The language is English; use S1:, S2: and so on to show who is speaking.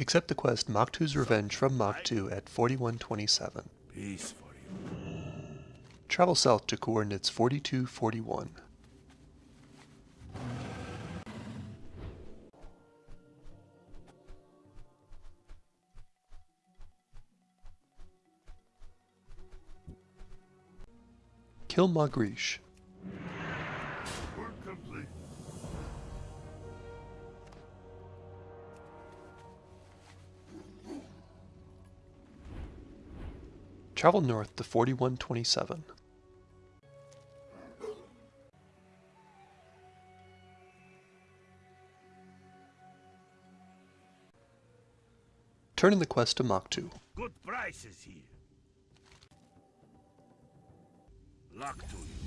S1: Accept the quest Mach 2's Revenge from 2 at 4127.
S2: Peace for you.
S1: Travel south to coordinates 4241. Kill Magrish. Travel north to 4127. Turn in the quest to 2.
S2: Good prices here. Luck to you.